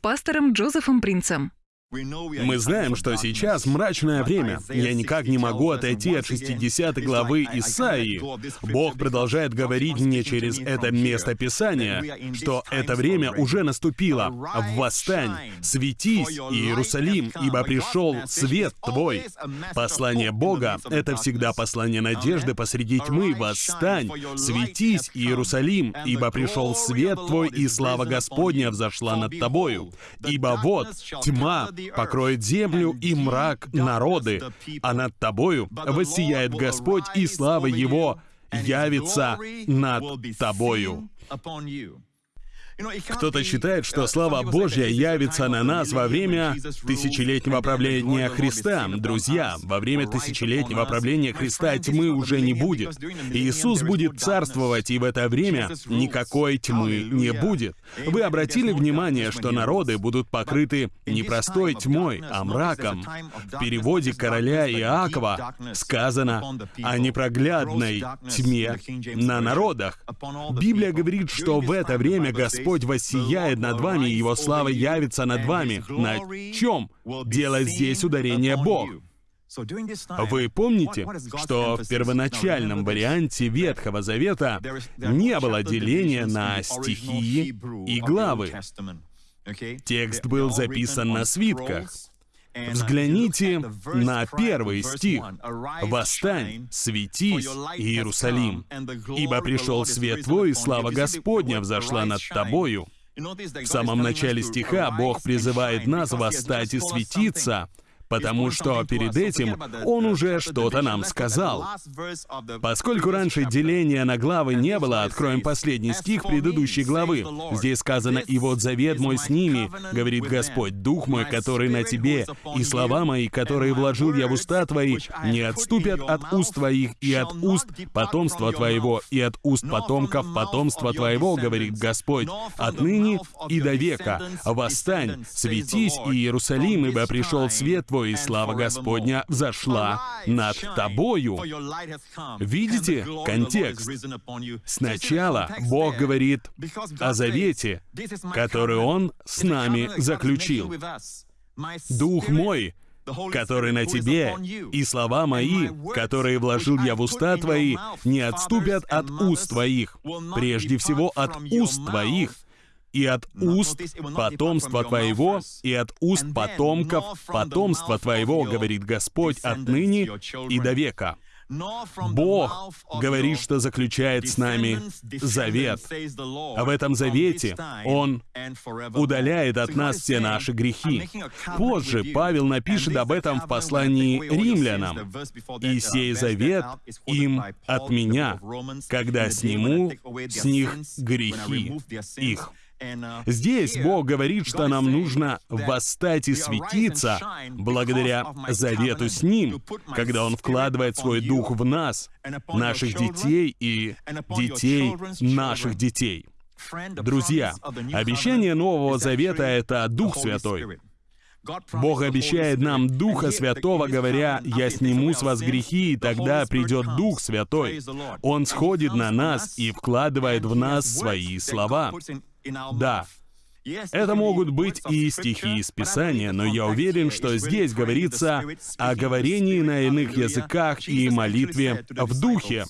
пастором Джозефом Принцем. Мы знаем, что сейчас мрачное время. Я никак не могу отойти от 60 главы Исаии. Бог продолжает говорить мне через это место Писания, что это время уже наступило. Восстань, светись, Иерусалим, ибо пришел свет твой. Послание Бога — это всегда послание надежды посреди тьмы. Восстань, светись, Иерусалим, ибо пришел свет твой, и слава Господня взошла над тобою. Ибо вот, тьма покроет землю и мрак народы, а над тобою воссияет Господь, и слава Его явится над тобою. Кто-то считает, что слава Божья явится на нас во время тысячелетнего правления Христа. Друзья, во время тысячелетнего правления Христа тьмы уже не будет. Иисус будет царствовать, и в это время никакой тьмы не будет. Вы обратили внимание, что народы будут покрыты не простой тьмой, а мраком. В переводе короля Иакова сказано о непроглядной тьме на народах. Библия говорит, что в это время Господь Господь воссияет над вами, Его слава явится над вами. На чем? Дело здесь ударение Бог. Вы помните, что в первоначальном варианте Ветхого Завета не было деления на стихии и главы. Текст был записан на свитках. Взгляните на первый стих. «Восстань, светись, Иерусалим, ибо пришел свет твой, и слава Господня взошла над тобою». В самом начале стиха Бог призывает нас восстать и светиться, потому что перед этим он уже что-то нам сказал. Поскольку раньше деления на главы не было, откроем последний стих предыдущей главы. Здесь сказано, «И вот завет мой с ними, говорит Господь, Дух мой, который на тебе, и слова мои, которые вложил я в уста твои, не отступят от уст твоих и от уст потомства твоего, и от уст потомков потомства твоего, говорит Господь, отныне и до века. Восстань, светись, Иерусалим, ибо пришел свет твой, и слава Господня взошла над тобою. Видите контекст? Сначала Бог говорит о завете, который Он с нами заключил. «Дух мой, который на тебе, и слова мои, которые вложил я в уста твои, не отступят от уст твоих, прежде всего от уст твоих, и от уст потомства твоего, и от уст потомков потомства твоего, говорит Господь, отныне и до века. Бог говорит, что заключает с нами завет. А в этом завете Он удаляет от нас все наши грехи. Позже Павел напишет об этом в послании римлянам. «И сей завет им от меня, когда сниму с них грехи их». Здесь Бог говорит, что нам нужно восстать и светиться благодаря завету с Ним, когда Он вкладывает свой дух в нас, наших детей и детей наших детей. Друзья, обещание Нового Завета — это Дух Святой. Бог обещает нам Духа Святого, говоря, «Я сниму с вас грехи, и тогда придет Дух Святой». Он сходит на нас и вкладывает в нас свои слова. Да, это могут быть и стихи из Писания, но я уверен, что здесь говорится о говорении на иных языках и молитве в Духе.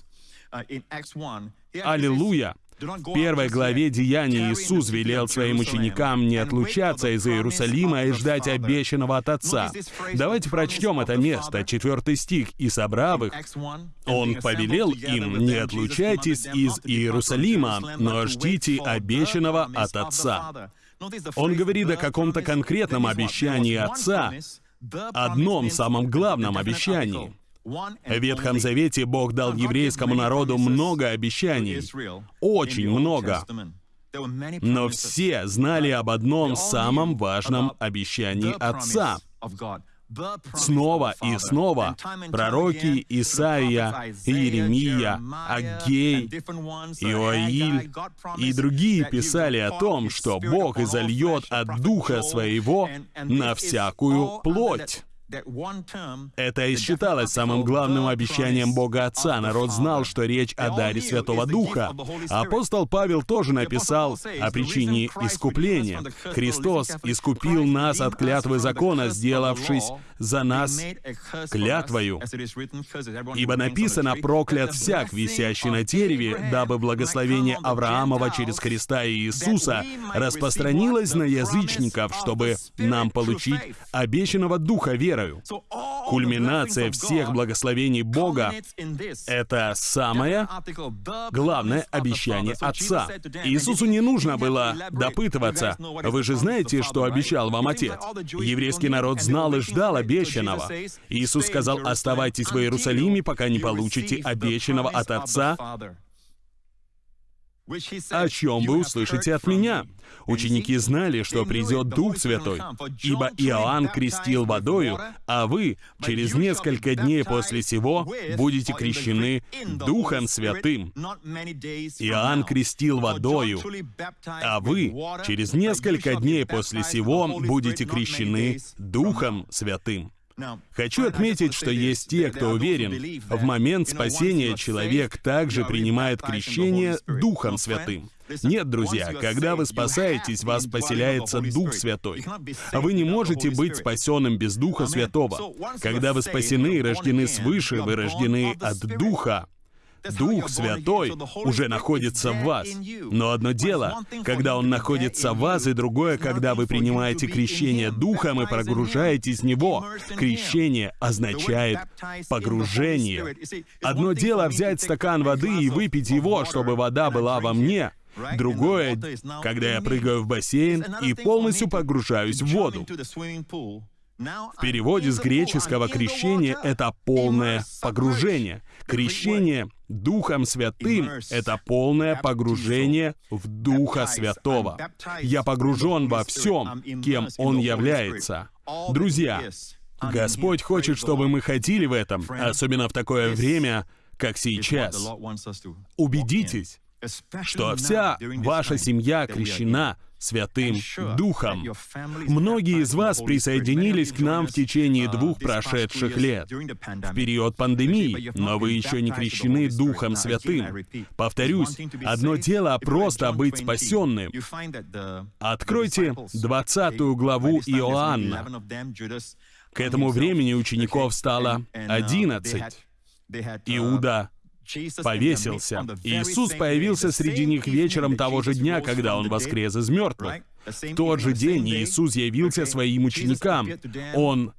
Аллилуйя! В первой главе Деяний Иисус велел своим ученикам не отлучаться из Иерусалима и ждать обещанного от Отца. Давайте прочтем это место, четвертый стих. «И собрав их, Он повелел им, не отлучайтесь из Иерусалима, но ждите обещанного от Отца». Он говорит о каком-то конкретном обещании Отца, одном самом главном обещании. В Ветхом Завете Бог дал еврейскому народу много обещаний, очень много. Но все знали об одном самом важном обещании Отца. Снова и снова пророки Исаия, Иеремия, Аггей, Иоиль и другие писали о том, что Бог изольет от Духа Своего на всякую плоть. Это и считалось самым главным обещанием Бога Отца. Народ знал, что речь о даре Святого Духа. Апостол Павел тоже написал о причине искупления. Христос искупил нас от клятвы закона, сделавшись за нас клятвою. Ибо написано «проклят всяк, висящий на дереве, дабы благословение Авраамова через Христа и Иисуса распространилось на язычников, чтобы нам получить обещанного Духа верою». Кульминация всех благословений Бога — это самое главное обещание Отца. Иисусу не нужно было допытываться. Вы же знаете, что обещал вам Отец. Еврейский народ знал и ждал обещанного. Иисус сказал, «Оставайтесь в Иерусалиме, пока не получите обещанного от Отца, о чем вы услышите от меня. Ученики знали, что придет Дух Святой, ибо Иоанн крестил водою, а вы через несколько дней после сего будете крещены Духом Святым. Иоанн крестил водою, а вы через несколько дней после сего будете крещены Духом Святым. Хочу отметить, что есть те, кто уверен, в момент спасения человек также принимает крещение Духом Святым. Нет, друзья, когда вы спасаетесь, вас поселяется Дух Святой. А вы не можете быть спасенным без Духа Святого. Когда вы спасены и рождены свыше, вы рождены от Духа. Дух Святой уже находится в вас. Но одно дело, когда Он находится в вас, и другое, когда вы принимаете крещение Духом и погружаетесь в Него. Крещение означает погружение. Одно дело взять стакан воды и выпить его, чтобы вода была во мне. Другое, когда я прыгаю в бассейн и полностью погружаюсь в воду. В переводе с греческого «крещение» — это полное погружение. Крещение Духом Святым — это полное погружение в Духа Святого. Я погружен во всем, кем Он является. Друзья, Господь хочет, чтобы мы ходили в этом, особенно в такое время, как сейчас. Убедитесь, что вся ваша семья крещена Святым Духом. Многие из вас присоединились к нам в течение двух прошедших лет, в период пандемии, но вы еще не крещены Духом Святым. Повторюсь, одно дело просто быть спасенным. Откройте 20 главу Иоанна. К этому времени учеников стало 11. Иуда повесился. Иисус появился среди них вечером того же дня, когда Он воскрес из мертвых. В тот же день Иисус явился своим ученикам. Он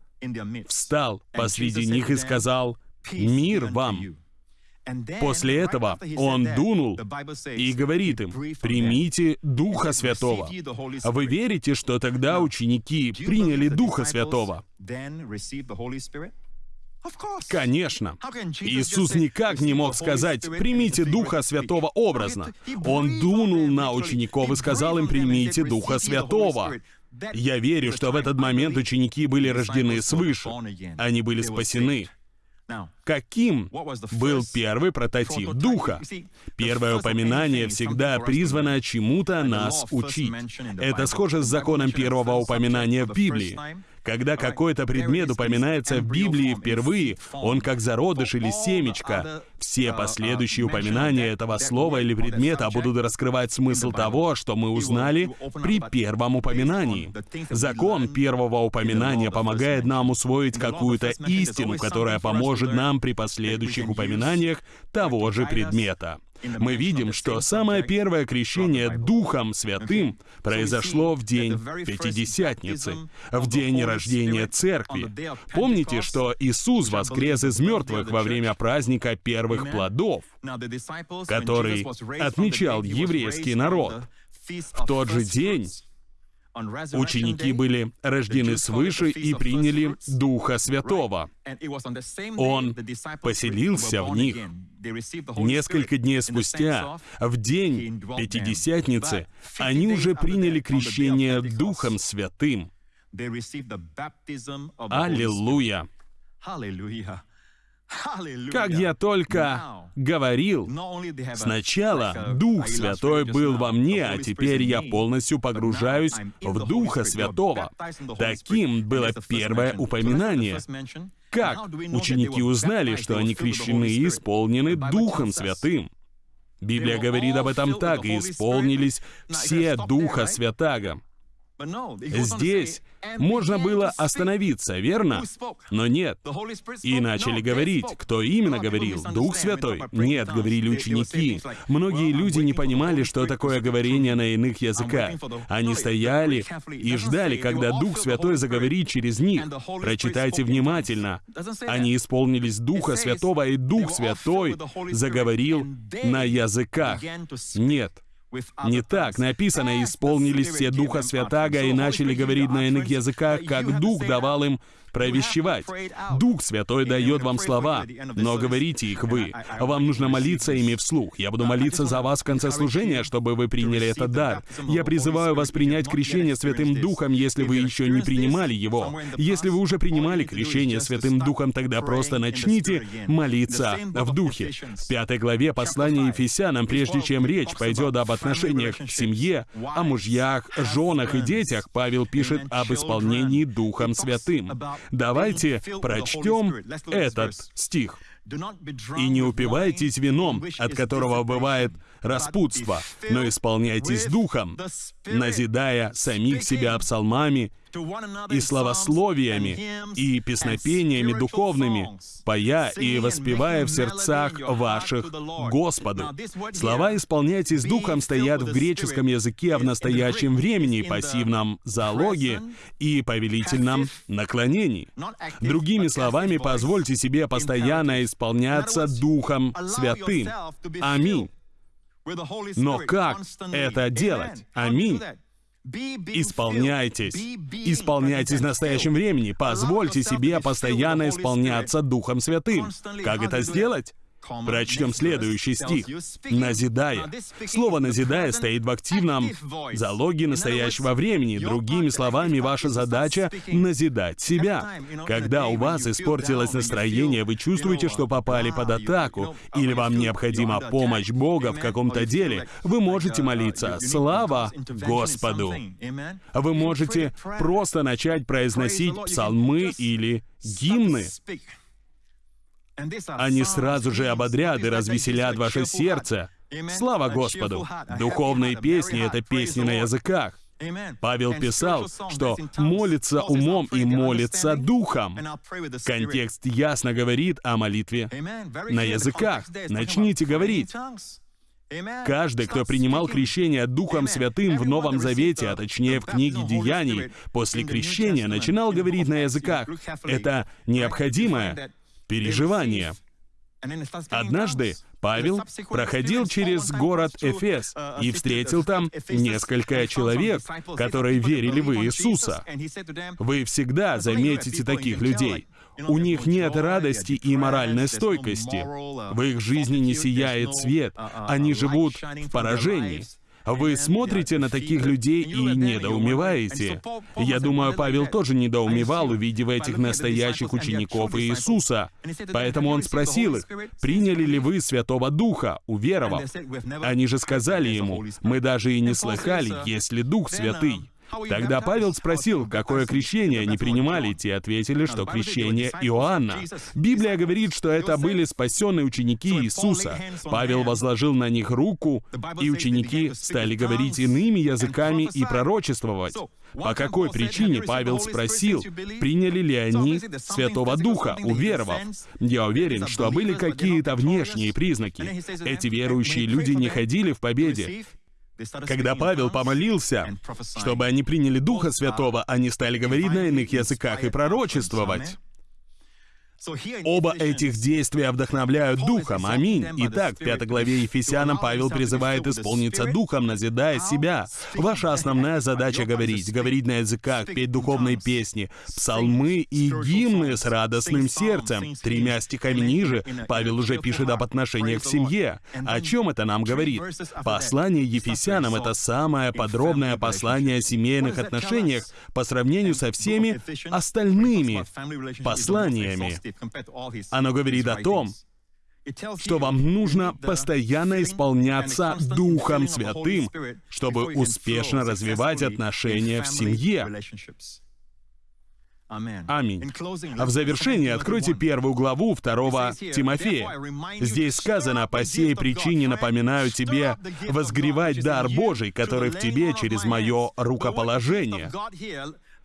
встал посреди них и сказал, «Мир вам!» После этого он дунул и говорит им, «Примите Духа Святого». Вы верите, что тогда ученики приняли Духа Святого? Конечно. Иисус никак не мог сказать «примите Духа Святого образно». Он дунул на учеников и сказал им «примите Духа Святого». Я верю, что в этот момент ученики были рождены свыше. Они были спасены. Каким был первый прототип Духа? Первое упоминание всегда призвано чему-то нас учить. Это схоже с законом первого упоминания в Библии. Когда какой-то предмет упоминается в Библии впервые, он как зародыш или семечко. Все последующие упоминания этого слова или предмета будут раскрывать смысл того, что мы узнали при первом упоминании. Закон первого упоминания помогает нам усвоить какую-то истину, которая поможет нам при последующих упоминаниях того же предмета мы видим, что самое первое крещение Духом Святым произошло в день Пятидесятницы, в день рождения Церкви. Помните, что Иисус воскрес из мертвых во время праздника первых плодов, который отмечал еврейский народ. В тот же день Ученики были рождены свыше и приняли Духа Святого. Он поселился в них. Несколько дней спустя, в день Пятидесятницы, они уже приняли крещение Духом Святым. Аллилуйя! Как я только говорил, сначала Дух Святой был во мне, а теперь я полностью погружаюсь в Духа Святого. Таким было первое упоминание. Как ученики узнали, что они крещены и исполнены Духом Святым? Библия говорит об этом так, и исполнились все Духа Святаго. Здесь можно было остановиться, верно? Но нет. И начали говорить. Кто именно говорил? Дух Святой? Нет, говорили ученики. Многие люди не понимали, что такое говорение на иных языках. Они стояли и ждали, когда Дух Святой заговорит через них. Прочитайте внимательно. Они исполнились Духа Святого, и Дух Святой заговорил на языках. Нет. Не так написано, исполнились все Духа Святаго и начали говорить на иных языках, как Дух давал им провещевать. Дух Святой дает вам слова, но говорите их вы. Вам нужно молиться ими вслух. Я буду молиться за вас в конце служения, чтобы вы приняли этот дар. Я призываю вас принять крещение Святым Духом, если вы еще не принимали его. Если вы уже принимали крещение Святым Духом, тогда просто начните молиться в Духе. В пятой главе послания Ефесянам, прежде чем речь пойдет об отношениях к семье, о мужьях, женах и детях, Павел пишет об исполнении Духом Святым. Давайте прочтем этот стих. «И не упивайтесь вином, от которого бывает распутство, но исполняйтесь духом, назидая самих себя псалмами и славословиями, и песнопениями духовными, поя и воспевая в сердцах ваших Господу. Слова «исполняйтесь духом» стоят в греческом языке в настоящем времени, пассивном залоге и повелительном наклонении. Другими словами, позвольте себе постоянно исполняться Духом Святым. Аминь. Но как это делать? Аминь. Исполняйтесь. Исполняйтесь в настоящем времени. Позвольте себе постоянно исполняться Духом Святым. Как это сделать? Прочтем следующий стих. «Назидая». Слово «назидая» стоит в активном залоге настоящего времени. Другими словами, ваша задача — назидать себя. Когда у вас испортилось настроение, вы чувствуете, что попали под атаку, или вам необходима помощь Бога в каком-то деле, вы можете молиться «Слава Господу». Вы можете просто начать произносить псалмы или гимны. Они сразу же ободрят и развеселят ваше сердце. Слава Господу! Духовные песни — это песни на языках. Павел писал, что молится умом и молится духом. Контекст ясно говорит о молитве на языках. Начните говорить. Каждый, кто принимал крещение Духом Святым в Новом Завете, а точнее в книге Деяний, после крещения начинал говорить на языках. Это необходимое переживания. Однажды Павел проходил через город Эфес и встретил там несколько человек, которые верили в Иисуса. Вы всегда заметите таких людей. У них нет радости и моральной стойкости. В их жизни не сияет свет. Они живут в поражении. Вы смотрите на таких людей и недоумеваете. Я думаю, Павел тоже недоумевал, увидев этих настоящих учеников Иисуса. Поэтому он спросил их, приняли ли вы Святого Духа, уверовав? Они же сказали ему, мы даже и не слыхали, есть ли Дух Святый. Тогда Павел спросил, какое крещение они принимали. Те ответили, что крещение Иоанна. Библия говорит, что это были спасенные ученики Иисуса. Павел возложил на них руку, и ученики стали говорить иными языками и пророчествовать. По какой причине Павел спросил, приняли ли они Святого Духа, уверовав? Я уверен, что были какие-то внешние признаки. Эти верующие люди не ходили в победе. Когда Павел помолился, чтобы они приняли Духа Святого, они стали говорить на иных языках и пророчествовать. Оба этих действия вдохновляют Духом. Аминь. Итак, в пятой главе Ефесянам Павел призывает исполниться Духом, назидая себя. Ваша основная задача — говорить. Говорить на языках, петь духовные песни, псалмы и гимны с радостным сердцем. Тремя стихами ниже Павел уже пишет об отношениях в семье. О чем это нам говорит? Послание Ефесянам — это самое подробное послание о семейных отношениях по сравнению со всеми остальными посланиями. Оно говорит о том, что вам нужно постоянно исполняться Духом Святым, чтобы успешно развивать отношения в семье. Аминь. А в завершении откройте первую главу второго Тимофея. Здесь сказано, «По сей причине напоминаю тебе возгревать дар Божий, который в тебе через мое рукоположение».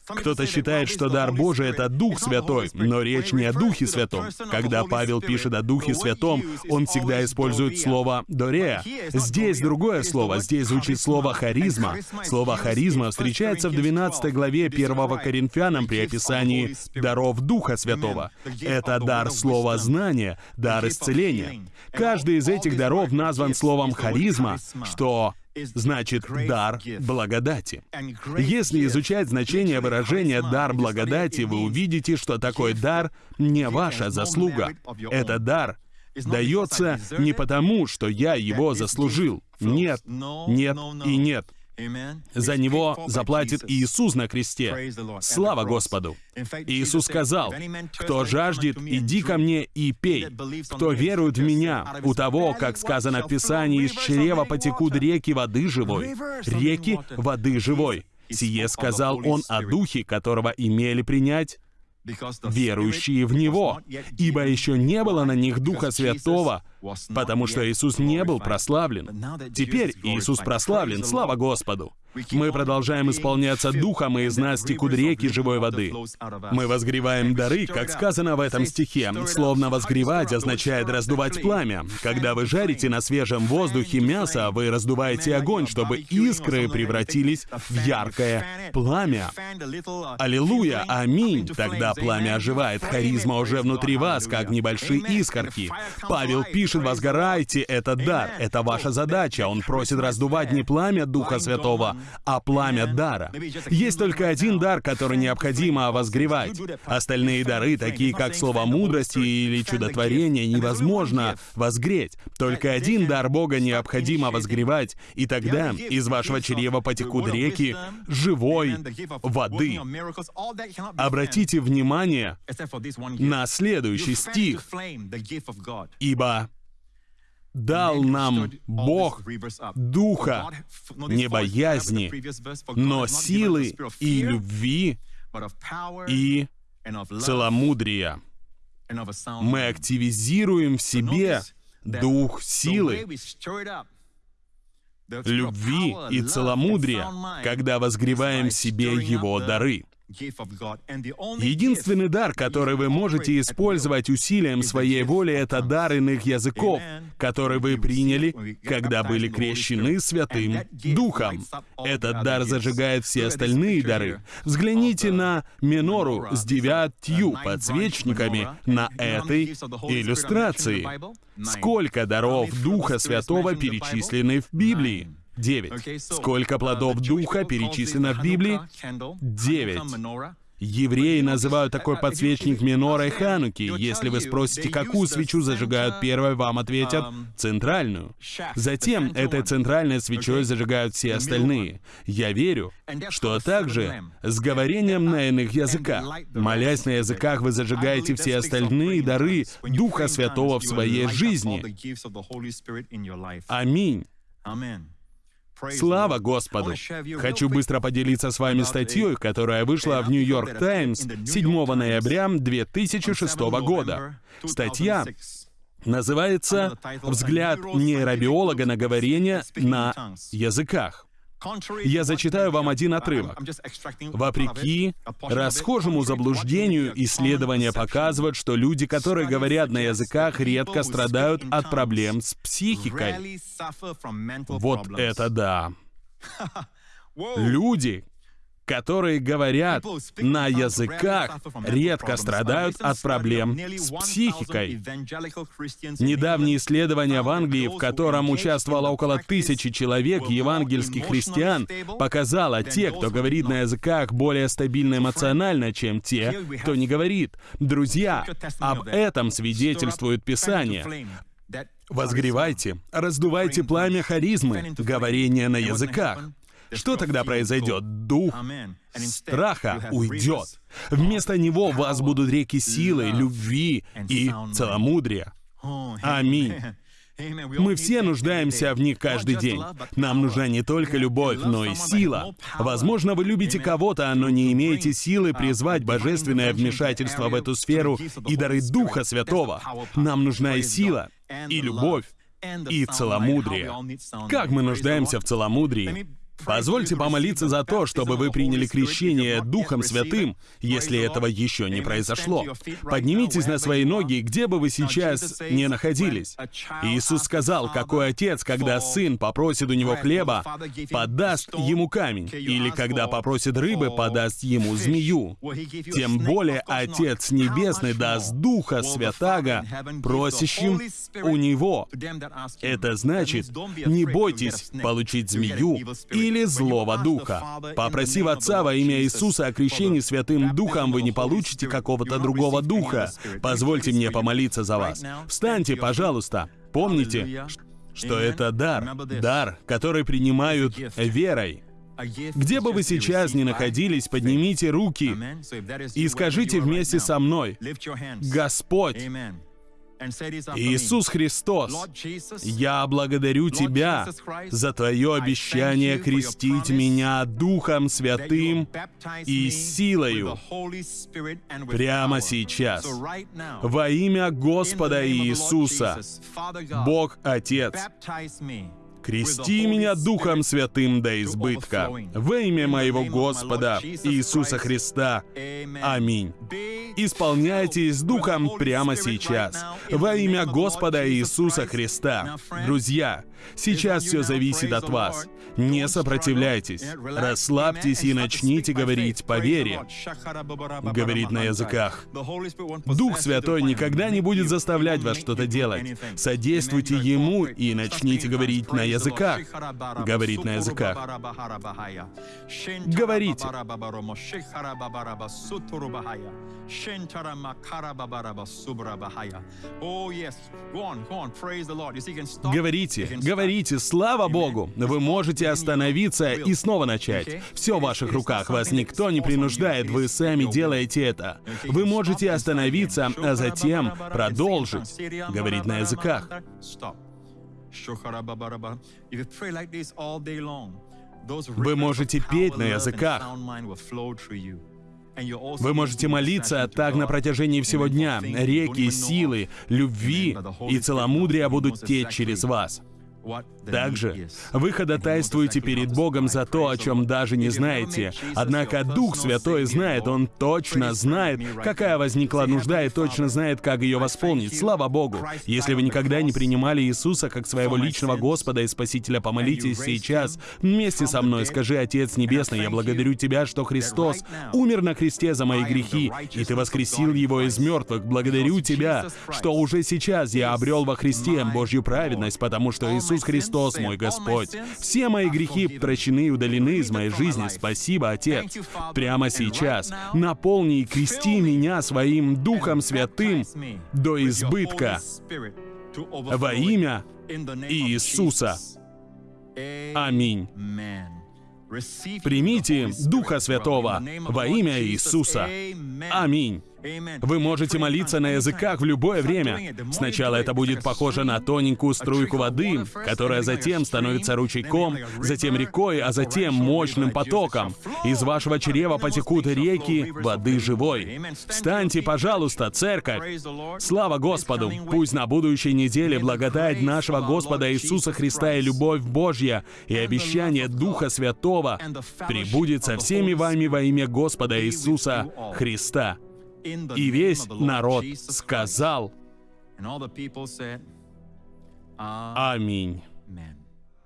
Кто-то считает, что дар Божий — это Дух Святой, но речь не о Духе Святом. Когда Павел пишет о Духе Святом, он всегда использует слово «дорея». Здесь другое слово, здесь звучит слово «харизма». Слово «харизма» встречается в 12 главе 1 Коринфянам при описании даров Духа Святого. Это дар слова знания, дар исцеления. Каждый из этих даров назван словом «харизма», что значит дар благодати. Если изучать значение выражения «дар благодати», вы увидите, что такой дар не ваша заслуга. Это дар дается не потому, что я его заслужил. Нет, нет и нет. За него заплатит Иисус на кресте. Слава Господу! Иисус сказал, «Кто жаждет, иди ко мне и пей. Кто верует в Меня, у того, как сказано в Писании, из чрева потекут реки воды живой». Реки воды живой. Сие сказал Он о Духе, которого имели принять верующие в Него, ибо еще не было на них Духа Святого, потому что Иисус не был прославлен. Теперь Иисус прославлен, слава Господу. Мы продолжаем исполняться Духом, из нас текут реки живой воды. Мы возгреваем дары, как сказано в этом стихе. Словно возгревать означает раздувать пламя. Когда вы жарите на свежем воздухе мясо, вы раздуваете огонь, чтобы искры превратились в яркое пламя. Аллилуйя, аминь. Тогда пламя оживает, харизма уже внутри вас, как небольшие искорки. Павел пишет, возгорайте, это дар, это ваша задача. Он просит раздувать не пламя Духа Святого, а пламя дара. Есть только один дар, который необходимо возгревать. Остальные дары, такие как слово мудрости или чудотворение, невозможно возгреть. Только один дар Бога необходимо возгревать, и тогда из вашего чрева потекут реки живой воды. Обратите внимание на следующий стих. «Ибо дал нам Бог духа не боязни, но силы и любви и целомудрия. Мы активизируем в себе дух силы, любви и целомудрия, когда возгреваем в себе его дары. Единственный дар, который вы можете использовать усилием своей воли, это дар иных языков, который вы приняли, когда были крещены Святым Духом. Этот дар зажигает все остальные дары. Взгляните на минору с девятью подсвечниками на этой иллюстрации. Сколько даров Духа Святого перечислены в Библии? Девять. Сколько плодов Духа перечислено в Библии? Девять. Евреи называют такой подсвечник минорой Хануки. Если вы спросите, какую свечу зажигают первой, вам ответят «центральную». Затем этой центральной свечой зажигают все остальные. Я верю, что также с говорением на иных языках. Молясь на языках, вы зажигаете все остальные дары Духа Святого в своей жизни. Аминь. Слава Господу! Хочу быстро поделиться с вами статьей, которая вышла в Нью-Йорк Таймс 7 ноября 2006 года. Статья называется «Взгляд нейробиолога на говорение на языках». Я зачитаю вам один отрывок. Вопреки расхожему заблуждению, исследования показывают, что люди, которые говорят на языках, редко страдают от проблем с психикой. Вот это да. Люди, которые говорят на языках, редко страдают от проблем с психикой. Недавнее исследование в Англии, в котором участвовало около тысячи человек, евангельских христиан, показало, те, кто говорит на языках, более стабильно эмоционально, чем те, кто не говорит. Друзья, об этом свидетельствует Писание. Возгревайте, раздувайте пламя харизмы, говорение на языках. Что тогда произойдет? Дух страха уйдет. Вместо него в вас будут реки силы, любви и целомудрия. Аминь. Мы все нуждаемся в них каждый день. Нам нужна не только любовь, но и сила. Возможно, вы любите кого-то, но не имеете силы призвать божественное вмешательство в эту сферу и дары Духа Святого. Нам нужна и сила, и любовь, и целомудрие. Как мы нуждаемся в целомудрии? Позвольте помолиться за то, чтобы вы приняли крещение Духом Святым, если этого еще не произошло. Поднимитесь на свои ноги, где бы вы сейчас не находились. Иисус сказал, какой отец, когда сын попросит у него хлеба, подаст ему камень, или когда попросит рыбы, подаст ему змею. Тем более Отец Небесный даст Духа Святаго просящим у Него. Это значит, не бойтесь получить змею и или злого духа. Попросив Отца во имя Иисуса о крещении Святым Духом, вы не получите какого-то другого духа. Позвольте мне помолиться за вас. Встаньте, пожалуйста. Помните, что это дар, дар, который принимают верой. Где бы вы сейчас ни находились, поднимите руки и скажите вместе со мной, «Господь, Иисус Христос, я благодарю Тебя за Твое обещание крестить меня Духом Святым и силою прямо сейчас. Во имя Господа Иисуса, Бог Отец, Крести меня Духом Святым до избытка. Во имя моего Господа Иисуса Христа. Аминь. Исполняйтесь Духом прямо сейчас. Во имя Господа Иисуса Христа. Друзья, сейчас все зависит от вас. Не сопротивляйтесь. Расслабьтесь и начните говорить по вере. Говорить на языках. Дух Святой никогда не будет заставлять вас что-то делать. Содействуйте Ему и начните говорить на языках языках. Говорить на языках. Говорите. Говорите, говорите, слава Богу! Вы можете остановиться и снова начать. Все в ваших руках, вас никто не принуждает, вы сами делаете это. Вы можете остановиться, а затем продолжить говорить на языках. Вы можете петь на языках. Вы можете молиться так на протяжении всего дня. Реки силы, любви и целомудрия будут течь через вас. Также вы ходатайствуете перед Богом за то, о чем даже не знаете. Однако Дух Святой знает, Он точно знает, какая возникла нужда и точно знает, как ее восполнить. Слава Богу! Если вы никогда не принимали Иисуса как своего личного Господа и Спасителя, помолитесь сейчас вместе со мной. Скажи, Отец Небесный, я благодарю Тебя, что Христос умер на кресте за мои грехи, и Ты воскресил Его из мертвых. Благодарю Тебя, что уже сейчас я обрел во Христе Божью праведность, потому что Иисус Христос мой Господь. Все мои грехи прощены и удалены из моей жизни. Спасибо, Отец. Прямо сейчас наполни и крести меня своим Духом Святым до избытка во имя Иисуса. Аминь. Примите Духа Святого во имя Иисуса. Аминь. Вы можете молиться на языках в любое время. Сначала это будет похоже на тоненькую струйку воды, которая затем становится ручейком, затем рекой, а затем мощным потоком. Из вашего чрева потекут реки воды живой. Встаньте, пожалуйста, церковь! Слава Господу! Пусть на будущей неделе благодать нашего Господа Иисуса Христа и любовь Божья и обещание Духа Святого прибудет со всеми вами во имя Господа Иисуса Христа. И весь народ сказал «Аминь».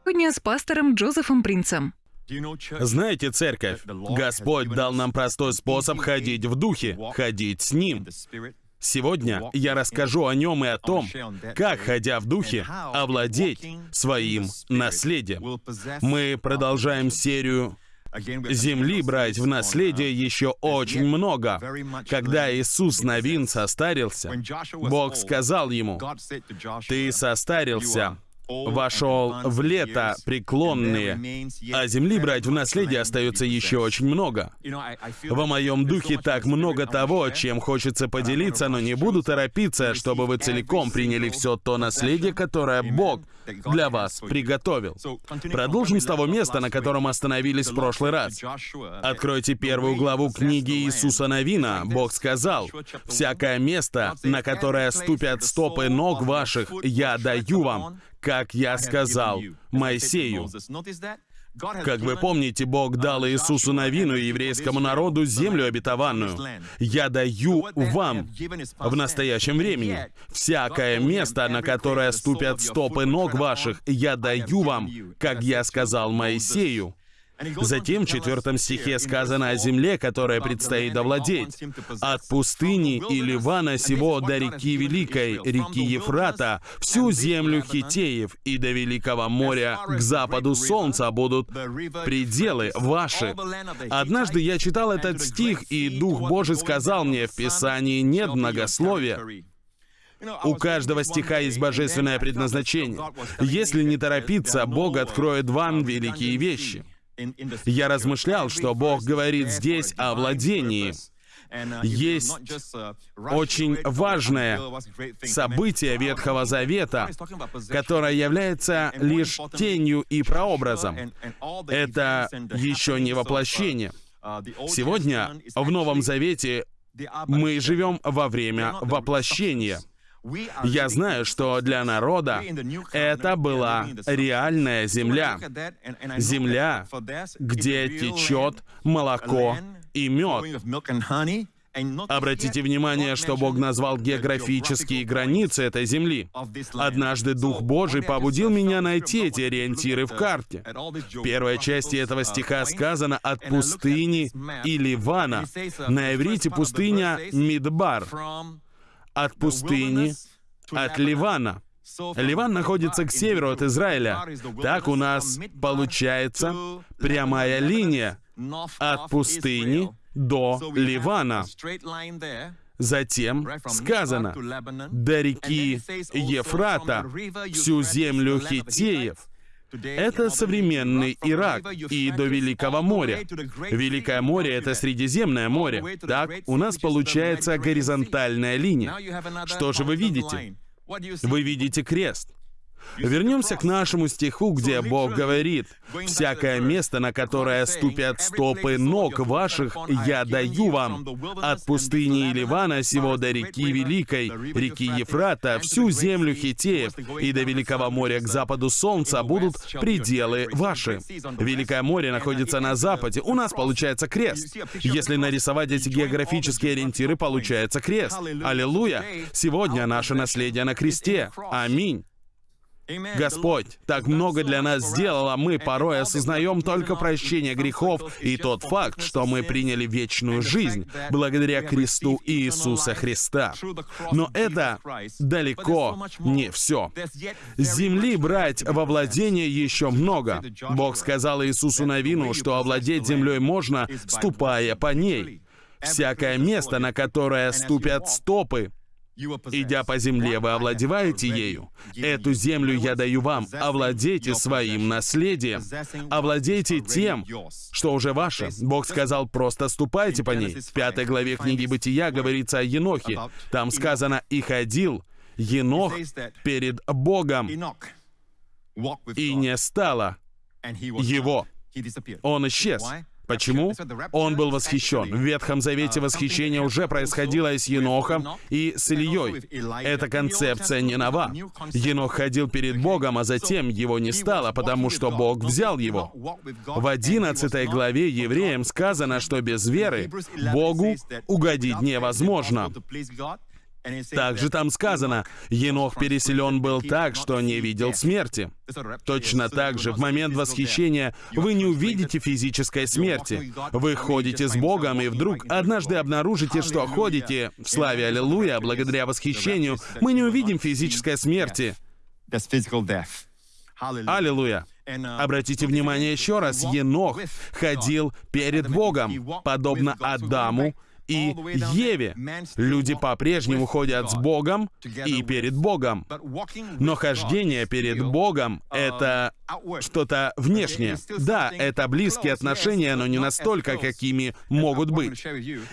Сегодня с пастором Джозефом Принцем. Знаете, церковь, Господь дал нам простой способ ходить в духе, ходить с Ним. Сегодня я расскажу о нем и о том, как, ходя в духе, овладеть своим наследием. Мы продолжаем серию Земли брать в наследие еще очень много. Когда Иисус Новин состарился, Бог сказал ему, «Ты состарился, вошел в лето преклонные, а земли брать в наследие остается еще очень много. Во моем духе так много того, чем хочется поделиться, но не буду торопиться, чтобы вы целиком приняли все то наследие, которое Бог для вас приготовил. Продолжим с того места, на котором остановились в прошлый раз. Откройте первую главу книги Иисуса Новина. Бог сказал, «Всякое место, на которое ступят стопы ног ваших, я даю вам, как я сказал Моисею». Как вы помните, Бог дал Иисусу Новину и еврейскому народу землю обетованную. «Я даю вам в настоящем времени всякое место, на которое ступят стопы ног ваших, я даю вам, как я сказал Моисею». Затем в четвертом стихе сказано о земле, которая предстоит овладеть. «От пустыни и Ливана сего до реки Великой, реки Ефрата, всю землю Хитеев и до Великого моря к западу солнца будут пределы ваши». Однажды я читал этот стих, и Дух Божий сказал мне, в Писании нет многословия. У каждого стиха есть божественное предназначение. Если не торопиться, Бог откроет вам великие вещи. Я размышлял, что Бог говорит здесь о владении. Есть очень важное событие Ветхого Завета, которое является лишь тенью и прообразом. Это еще не воплощение. Сегодня в Новом Завете мы живем во время воплощения. Я знаю, что для народа это была реальная земля. Земля, где течет молоко и мед. Обратите внимание, что Бог назвал географические границы этой земли. Однажды Дух Божий побудил меня найти эти ориентиры в карте. В первой части этого стиха сказано «от пустыни и Ливана». На иврите пустыня Мидбар от пустыни, от Ливана. Ливан находится к северу от Израиля. Так у нас получается прямая линия от пустыни до Ливана. Затем сказано, до реки Ефрата, всю землю хитеев, это современный Ирак и до Великого моря. Великое море — это Средиземное море. Так, у нас получается горизонтальная линия. Что же вы видите? Вы видите крест. Вернемся к нашему стиху, где Бог говорит, «Всякое место, на которое ступят стопы ног ваших, я даю вам. От пустыни Ливана сего до реки Великой, реки Ефрата, всю землю Хитеев и до Великого моря к западу солнца будут пределы ваши». Великое море находится на западе. У нас получается крест. Если нарисовать эти географические ориентиры, получается крест. Аллилуйя! Сегодня наше наследие на кресте. Аминь. Господь так много для нас сделал, а мы порой осознаем только прощение грехов и тот факт, что мы приняли вечную жизнь благодаря кресту Иисуса Христа. Но это далеко не все. Земли брать во владение еще много. Бог сказал Иисусу Навину, что овладеть землей можно, ступая по ней. Всякое место, на которое ступят стопы, Идя по земле, вы овладеваете ею. Эту землю я даю вам. Овладейте своим наследием. Овладейте тем, что уже ваше. Бог сказал, просто ступайте по ней. В пятой главе книги Бытия говорится о Енохе. Там сказано «И ходил Енох перед Богом, и не стало его». Он исчез. Почему? Он был восхищен. В Ветхом Завете восхищение уже происходило и с Енохом, и с Ильей. Эта концепция не нова. Енох ходил перед Богом, а затем его не стало, потому что Бог взял его. В 11 главе евреям сказано, что без веры Богу угодить невозможно. Также там сказано, Енох переселен был так, что не видел смерти. Точно так же, в момент восхищения вы не увидите физической смерти. Вы ходите с Богом, и вдруг однажды обнаружите, что ходите в славе Аллилуйя, благодаря восхищению, мы не увидим физической смерти. Аллилуйя. Обратите внимание еще раз, Енох ходил перед Богом, подобно Адаму и Еве. Люди по-прежнему ходят с Богом и перед Богом. Но хождение перед Богом — это что-то внешнее. Да, это близкие отношения, но не настолько, какими могут быть.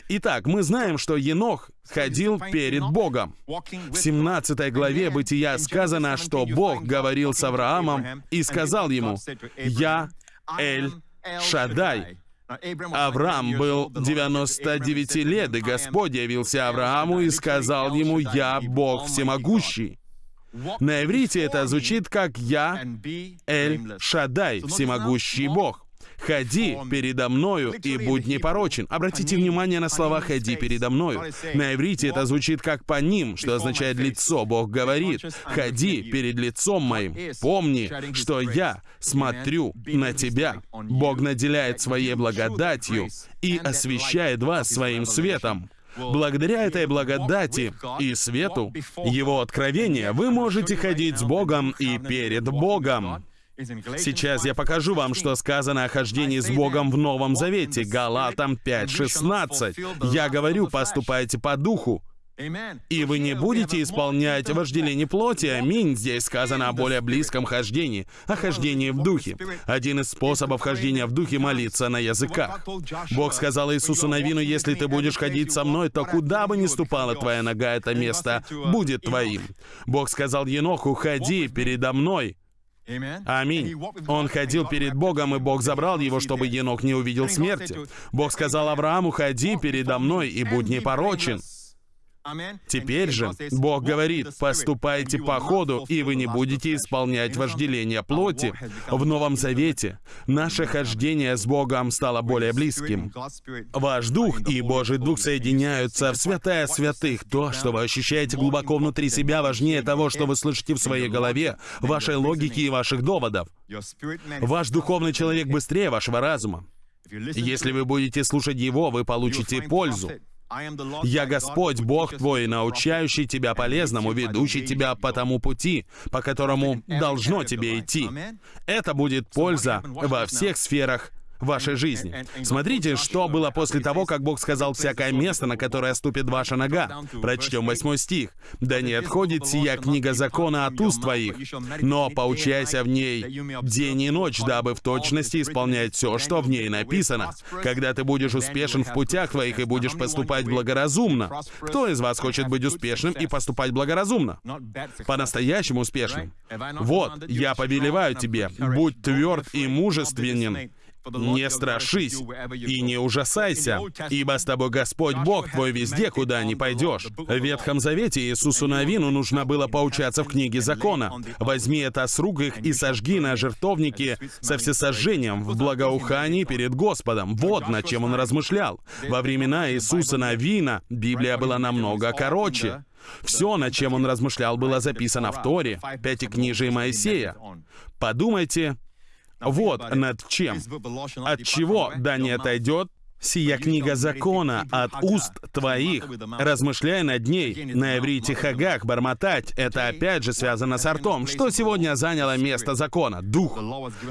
Итак, мы знаем, что Енох ходил перед Богом. В 17 главе Бытия сказано, что Бог говорил с Авраамом и сказал ему, «Я Эль Шадай». Авраам был 99 лет, и Господь явился Аврааму и сказал ему, «Я Бог всемогущий». На иврите это звучит как «Я Эль Шадай», всемогущий Бог. «Ходи передо мною и будь непорочен». Обратите внимание на слова «ходи передо мною». На иврите это звучит как по ним, что означает «лицо». Бог говорит «ходи перед лицом моим». Помни, что я смотрю на тебя. Бог наделяет своей благодатью и освещает вас своим светом. Благодаря этой благодати и свету, Его откровения, вы можете ходить с Богом и перед Богом. Сейчас я покажу вам, что сказано о хождении с Богом в Новом Завете, Галатам 5.16. Я говорю, поступайте по духу, и вы не будете исполнять вожделение плоти. Аминь. Здесь сказано о более близком хождении, о хождении в духе. Один из способов хождения в духе — молиться на языках. Бог сказал Иисусу Навину, если ты будешь ходить со мной, то куда бы ни ступала твоя нога, это место будет твоим. Бог сказал Еноху, ходи передо мной, Аминь. Он ходил перед Богом, и Бог забрал его, чтобы Енох не увидел смерти. Бог сказал Аврааму, ходи передо мной и будь непорочен. Теперь же Бог говорит, поступайте по ходу, и вы не будете исполнять вожделение плоти. В Новом Завете наше хождение с Богом стало более близким. Ваш Дух и Божий Дух соединяются в святая святых. То, что вы ощущаете глубоко внутри себя, важнее того, что вы слышите в своей голове, вашей логике и ваших доводов. Ваш духовный человек быстрее вашего разума. Если вы будете слушать его, вы получите пользу. «Я Господь, Бог твой, научающий тебя полезному, ведущий тебя по тому пути, по которому должно тебе идти». Это будет польза во всех сферах вашей жизни. Смотрите, что было после того, как Бог сказал «всякое место, на которое ступит ваша нога». Прочтем восьмой стих. «Да не отходит сия книга закона от уст твоих, но поучайся в ней день и ночь, дабы в точности исполнять все, что в ней написано. Когда ты будешь успешен в путях твоих и будешь поступать благоразумно. Кто из вас хочет быть успешным и поступать благоразумно? По-настоящему успешным. Вот, я повелеваю тебе, будь тверд и мужественен, не страшись и не ужасайся, ибо с тобой Господь Бог твой везде, куда ни пойдешь. В Ветхом Завете Иисусу Навину нужно было поучаться в книге закона. Возьми это с рук их и сожги на жертвовнике со всесожжением в благоухании перед Господом. Вот над чем он размышлял. Во времена Иисуса Навина Библия была намного короче. Все, над чем он размышлял, было записано в Торе, Пятикнижии Моисея. Подумайте, вот над чем. От чего да не отойдет Сия книга закона от уст твоих. Размышляй над ней. На иврите хагах, бормотать, это опять же связано с ртом. Что сегодня заняло место закона? Дух.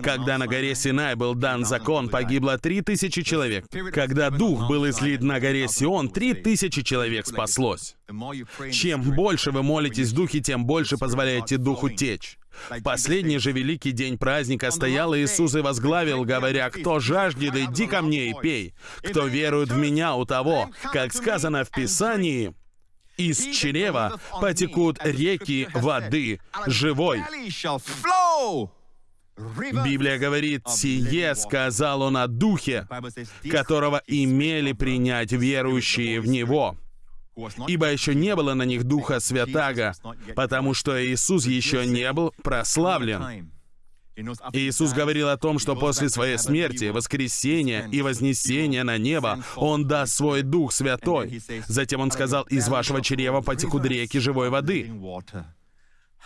Когда на горе Синай был дан закон, погибло три тысячи человек. Когда Дух был излит на горе Сион, три тысячи человек спаслось. Чем больше вы молитесь в Духе, тем больше позволяете Духу течь. В последний же великий день праздника стоял Иисус и возглавил, говоря, «Кто жаждет, иди ко мне и пей. Кто верует в Меня, у того, как сказано в Писании, из чрева потекут реки воды живой». Библия говорит, «Сие сказал он о Духе, которого имели принять верующие в Него» ибо еще не было на них Духа Святаго, потому что Иисус еще не был прославлен. Иисус говорил о том, что после своей смерти, воскресения и вознесения на небо Он даст свой Дух Святой. Затем Он сказал, «Из вашего чрева потекут реки живой воды».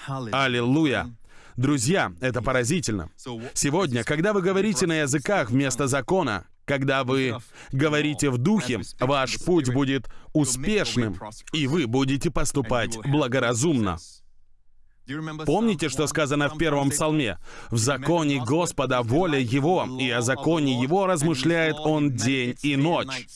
Аллилуйя! Друзья, это поразительно. Сегодня, когда вы говорите на языках вместо закона, когда вы говорите в духе, ваш путь будет успешным, и вы будете поступать благоразумно. Помните, что сказано в первом псалме? «В законе Господа воля Его, и о законе Его размышляет Он день и ночь».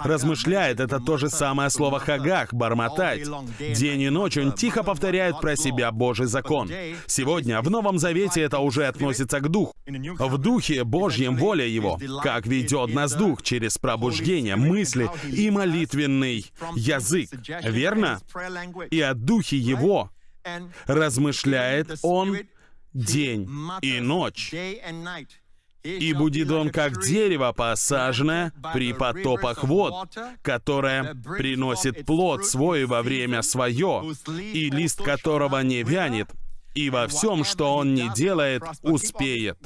Размышляет — это то же самое слово «хагах», «бормотать». День и ночь Он тихо повторяет про себя Божий закон. Сегодня в Новом Завете это уже относится к Духу. В Духе Божьем воля Его, как ведет нас Дух через пробуждение, мысли и молитвенный язык. Верно? И о Духе Его размышляет Он день и ночь. И будет он как дерево, посаженное при потопах вод, которое приносит плод свой во время свое, и лист которого не вянет, и во всем, что он не делает, успеет.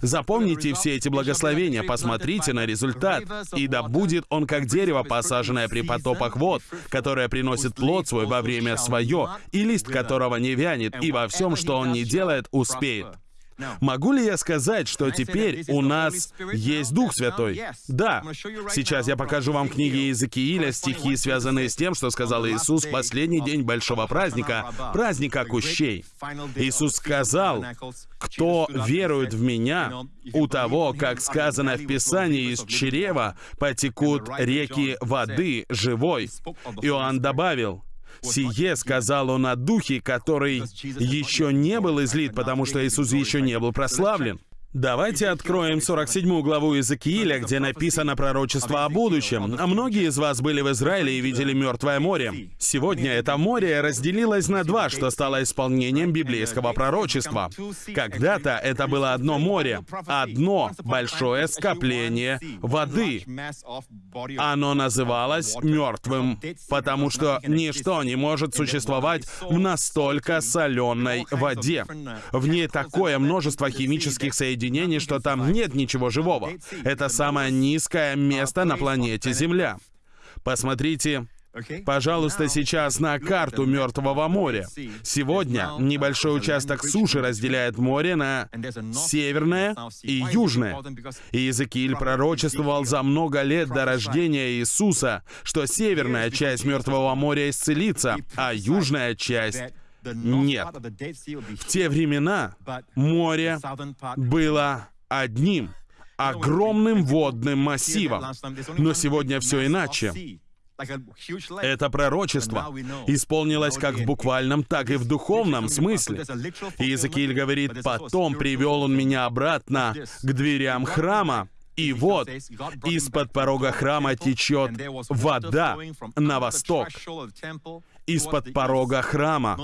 Запомните все эти благословения, посмотрите на результат, и да будет он как дерево, посаженное при потопах вод, которое приносит плод свой во время свое, и лист которого не вянет, и во всем, что он не делает, успеет. Могу ли я сказать, что теперь у нас есть Дух Святой? Да. Сейчас я покажу вам книги Иезекииля, стихи, связанные с тем, что сказал Иисус в последний день большого праздника, праздника кущей. Иисус сказал, «Кто верует в Меня, у того, как сказано в Писании, из чрева потекут реки воды живой». Иоанн добавил, Сие сказал он о Духе, который еще не был излит, потому что Иисус еще не был прославлен. Давайте откроем 47 главу Иезекииля, где написано пророчество о будущем. Многие из вас были в Израиле и видели Мертвое море. Сегодня это море разделилось на два, что стало исполнением библейского пророчества. Когда-то это было одно море, одно большое скопление воды. Оно называлось Мертвым, потому что ничто не может существовать в настолько соленой воде. В ней такое множество химических соединений, соединений, что там нет ничего живого. Это самое низкое место на планете Земля. Посмотрите, Пожалуйста, сейчас на карту Мертвого моря. Сегодня небольшой участок суши разделяет море на северное и южное. И Иезекииль пророчествовал за много лет до рождения Иисуса, что северная часть Мертвого моря исцелится, а южная часть нет. В те времена море было одним огромным водным массивом. Но сегодня все иначе. Это пророчество исполнилось как в буквальном, так и в духовном смысле. Иезекииль говорит, «Потом привел он меня обратно к дверям храма, и вот, из-под порога храма течет вода на восток из-под порога храма.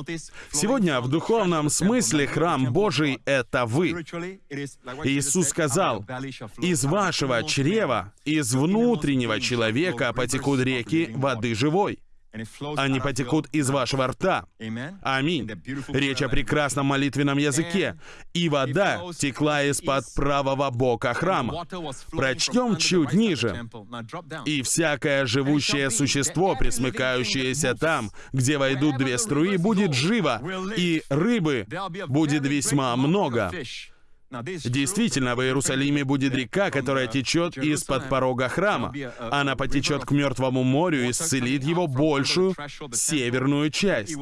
Сегодня в духовном смысле храм Божий — это вы. Иисус сказал, «Из вашего чрева, из внутреннего человека потекут реки воды живой» они потекут из вашего рта. Аминь. Речь о прекрасном молитвенном языке. И вода текла из-под правого бока храма. Прочтем чуть ниже. И всякое живущее существо, присмыкающееся там, где войдут две струи, будет живо, и рыбы будет весьма много. Действительно, в Иерусалиме будет река, которая течет из-под порога храма. Она потечет к Мертвому морю и исцелит его большую северную часть.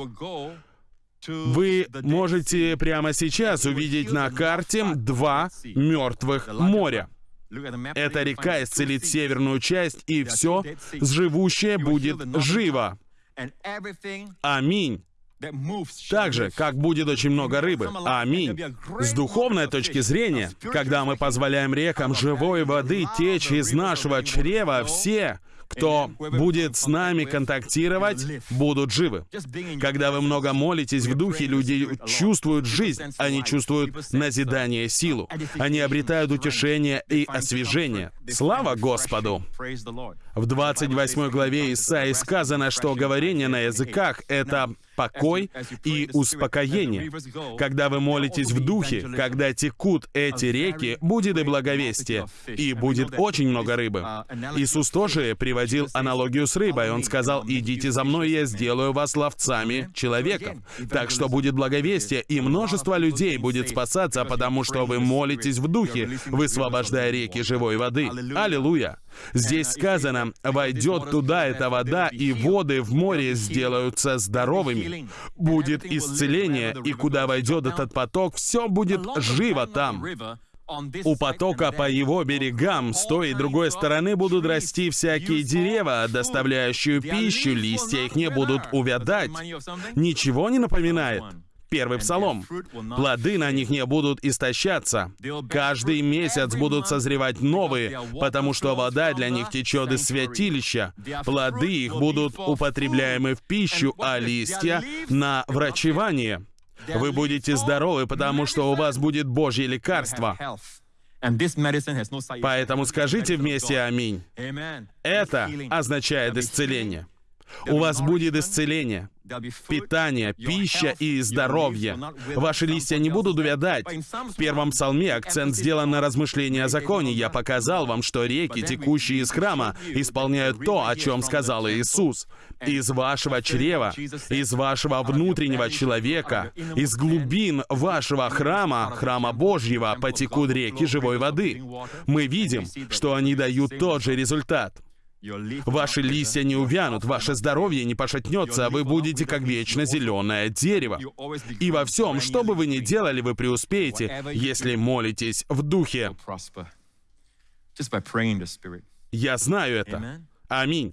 Вы можете прямо сейчас увидеть на карте два мертвых моря. Эта река исцелит северную часть, и все живущее будет живо. Аминь. Так же, как будет очень много рыбы. Аминь. С духовной точки зрения, когда мы позволяем рекам живой воды течь из нашего чрева, все, кто будет с нами контактировать, будут живы. Когда вы много молитесь в духе, люди чувствуют жизнь, они чувствуют назидание, силу. Они обретают утешение и освежение. Слава Господу! В 28 главе Исаии сказано, что говорение на языках — это покой и успокоение. Когда вы молитесь в духе, когда текут эти реки, будет и благовестие, и будет очень много рыбы. Иисус тоже приводил аналогию с рыбой. Он сказал, «Идите за мной, я сделаю вас ловцами человеком». Так что будет благовестие, и множество людей будет спасаться, потому что вы молитесь в духе, высвобождая реки живой воды. Аллилуйя! Здесь сказано, войдет туда эта вода, и воды в море сделаются здоровыми. Будет исцеление, и куда войдет этот поток, все будет живо там. У потока по его берегам с той и другой стороны будут расти всякие дерева, доставляющие пищу, листья их не будут увядать. Ничего не напоминает? Первый псалом. Плоды на них не будут истощаться. Каждый месяц будут созревать новые, потому что вода для них течет из святилища. Плоды их будут употребляемы в пищу, а листья — на врачевание. Вы будете здоровы, потому что у вас будет Божье лекарство. Поэтому скажите вместе «Аминь». Это означает исцеление. У вас будет исцеление, питание, пища и здоровье. Ваши листья не будут увядать. В первом псалме акцент сделан на размышлении о законе. Я показал вам, что реки, текущие из храма, исполняют то, о чем сказал Иисус. Из вашего чрева, из вашего внутреннего человека, из глубин вашего храма, храма Божьего, потекут реки живой воды. Мы видим, что они дают тот же результат. Ваши листья не увянут, ваше здоровье не пошатнется, а вы будете как вечно зеленое дерево. И во всем, что бы вы ни делали, вы преуспеете, если молитесь в духе. Я знаю это. Аминь.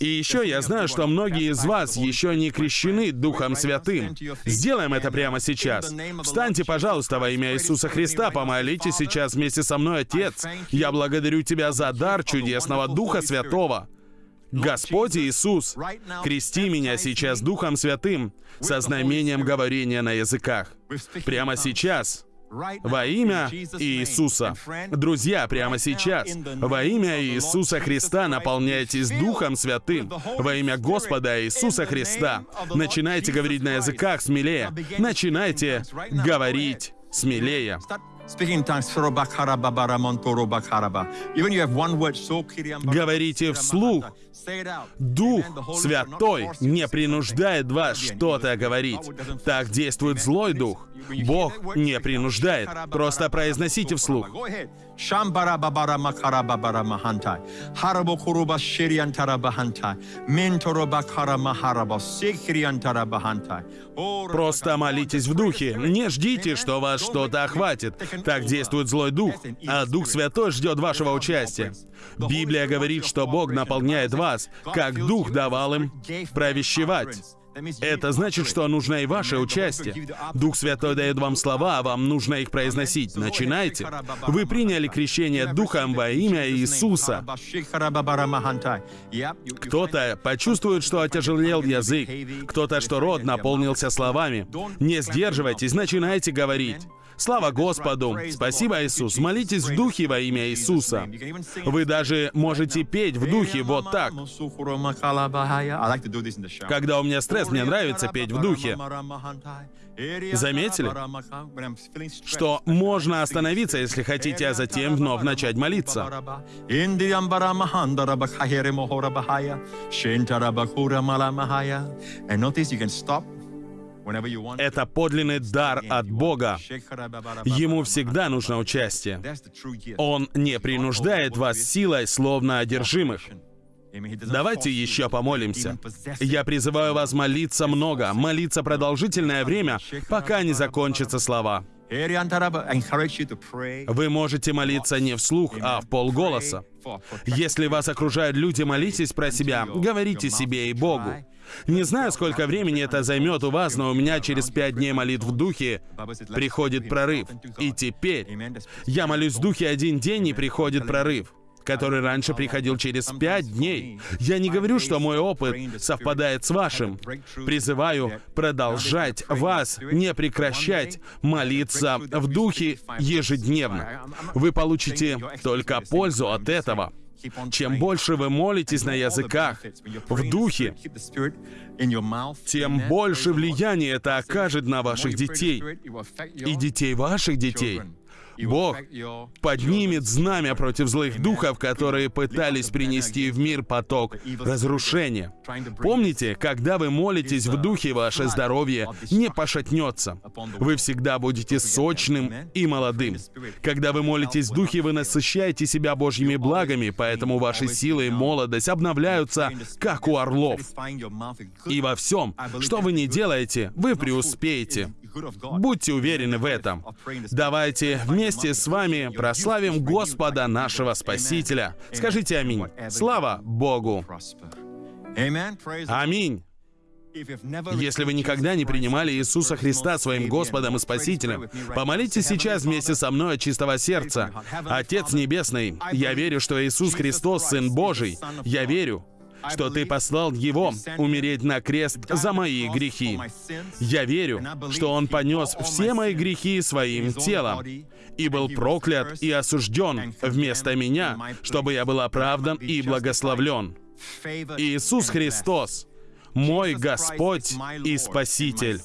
И еще я знаю, что многие из вас еще не крещены Духом Святым. Сделаем это прямо сейчас. Встаньте, пожалуйста, во имя Иисуса Христа, помолитесь сейчас вместе со мной, Отец. Я благодарю Тебя за дар чудесного Духа Святого. Господь Иисус, крести меня сейчас Духом Святым со знамением говорения на языках. Прямо сейчас во имя Иисуса. Друзья, прямо сейчас, во имя Иисуса Христа наполняйтесь Духом Святым. Во имя Господа Иисуса Христа. Начинайте говорить на языках смелее. Начинайте говорить смелее. Говорите вслух. Дух Святой не принуждает вас что-то говорить. Так действует злой дух. Бог не принуждает. Просто произносите вслух. Просто молитесь в духе. Не ждите, что вас что-то охватит. Так действует злой дух. А Дух Святой ждет вашего участия. Библия говорит, что Бог наполняет вас, как Дух давал им провещевать. Это значит, что нужно и ваше участие. Дух Святой дает вам слова, а вам нужно их произносить. Начинайте. Вы приняли крещение Духом во имя Иисуса. Кто-то почувствует, что отяжелел язык. Кто-то, что рот наполнился словами. Не сдерживайтесь, начинайте говорить. Слава Господу! Спасибо, Иисус! Молитесь в Духе во имя Иисуса. Вы даже можете петь в Духе вот так. Когда у меня стресс, мне нравится петь в Духе. Заметили, что можно остановиться, если хотите, а затем вновь начать молиться. Это подлинный дар от Бога. Ему всегда нужно участие. Он не принуждает вас силой, словно одержимых. Давайте еще помолимся. Я призываю вас молиться много, молиться продолжительное время, пока не закончатся слова. Вы можете молиться не вслух, а в полголоса. Если вас окружают люди, молитесь про себя, говорите себе и Богу. Не знаю, сколько времени это займет у вас, но у меня через пять дней молитв в духе приходит прорыв. И теперь я молюсь в духе один день, и приходит прорыв который раньше приходил через пять дней. Я не говорю, что мой опыт совпадает с вашим. Призываю продолжать вас, не прекращать молиться в духе ежедневно. Вы получите только пользу от этого. Чем больше вы молитесь на языках, в духе, тем больше влияния это окажет на ваших детей и детей ваших детей. Бог поднимет знамя против злых духов, которые пытались принести в мир поток разрушения. Помните, когда вы молитесь в духе, ваше здоровье не пошатнется. Вы всегда будете сочным и молодым. Когда вы молитесь в духе, вы насыщаете себя Божьими благами, поэтому ваши силы и молодость обновляются, как у орлов. И во всем, что вы не делаете, вы преуспеете. Будьте уверены в этом. Давайте вместе с вами прославим Господа нашего Спасителя. Скажите аминь. Слава Богу. Аминь. Если вы никогда не принимали Иисуса Христа своим Господом и Спасителем, помолитесь сейчас вместе со мной от чистого сердца. Отец Небесный, я верю, что Иисус Христос, Сын Божий. Я верю, что Ты послал Его умереть на крест за мои грехи. Я верю, что Он понес все мои грехи своим телом и был проклят и осужден вместо меня, чтобы я был оправдан и благословлен. Иисус Христос, мой Господь и Спаситель.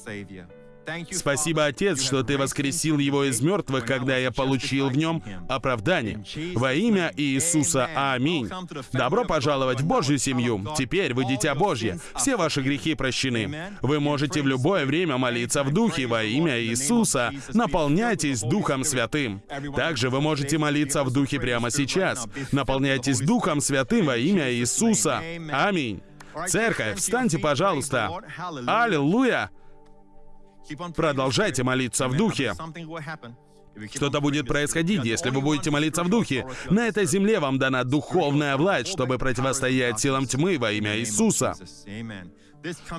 Спасибо, Отец, что Ты воскресил его из мертвых, когда я получил в нем оправдание. Во имя Иисуса. Аминь. Добро пожаловать в Божью семью. Теперь вы дитя Божье. Все ваши грехи прощены. Вы можете в любое время молиться в Духе во имя Иисуса. Наполняйтесь Духом Святым. Также вы можете молиться в Духе прямо сейчас. Наполняйтесь Духом Святым во имя Иисуса. Аминь. Церковь, встаньте, пожалуйста. Аллилуйя! Продолжайте молиться в духе. Что-то будет происходить, если вы будете молиться в духе. На этой земле вам дана духовная власть, чтобы противостоять силам тьмы во имя Иисуса.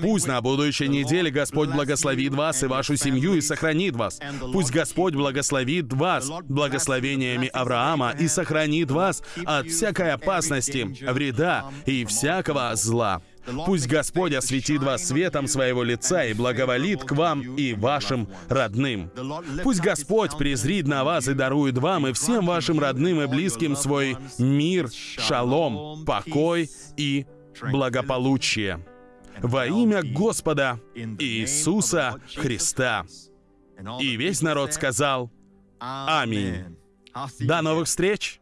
Пусть на будущей неделе Господь благословит вас и вашу семью и сохранит вас. Пусть Господь благословит вас благословениями Авраама и сохранит вас от всякой опасности, вреда и всякого зла. Пусть Господь осветит вас светом своего лица и благоволит к вам и вашим родным. Пусть Господь презрит на вас и дарует вам и всем вашим родным и близким свой мир, шалом, покой и благополучие. Во имя Господа Иисуса Христа. И весь народ сказал Аминь. До новых встреч!